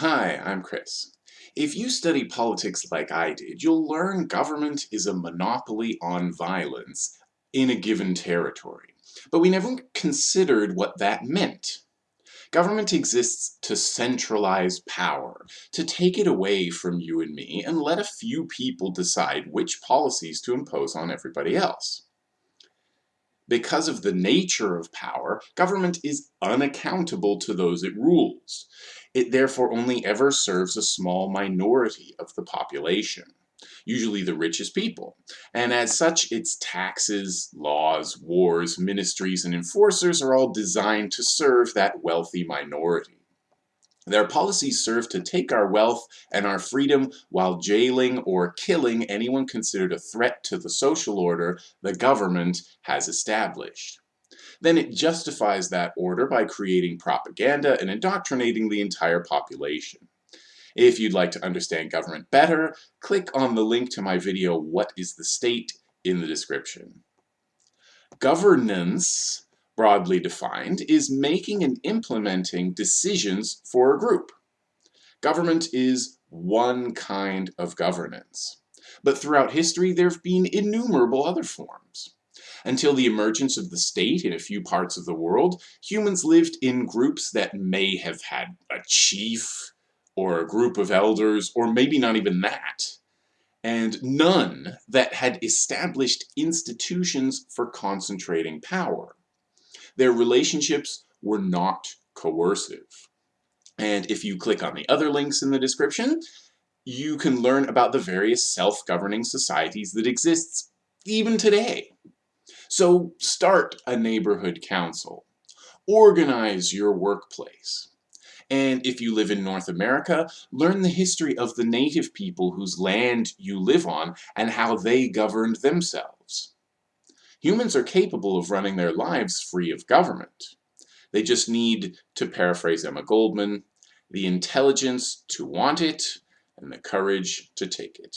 Hi, I'm Chris. If you study politics like I did, you'll learn government is a monopoly on violence in a given territory. But we never considered what that meant. Government exists to centralize power, to take it away from you and me and let a few people decide which policies to impose on everybody else. Because of the nature of power, government is unaccountable to those it rules. It therefore only ever serves a small minority of the population, usually the richest people, and as such its taxes, laws, wars, ministries, and enforcers are all designed to serve that wealthy minority. Their policies serve to take our wealth and our freedom while jailing or killing anyone considered a threat to the social order the government has established. Then it justifies that order by creating propaganda and indoctrinating the entire population. If you'd like to understand government better, click on the link to my video, What is the State, in the description. Governance broadly defined, is making and implementing decisions for a group. Government is one kind of governance. But throughout history, there have been innumerable other forms. Until the emergence of the state in a few parts of the world, humans lived in groups that may have had a chief, or a group of elders, or maybe not even that, and none that had established institutions for concentrating power. Their relationships were not coercive. And if you click on the other links in the description, you can learn about the various self-governing societies that exist even today. So start a neighborhood council. Organize your workplace. And if you live in North America, learn the history of the native people whose land you live on and how they governed themselves. Humans are capable of running their lives free of government. They just need, to paraphrase Emma Goldman, the intelligence to want it and the courage to take it.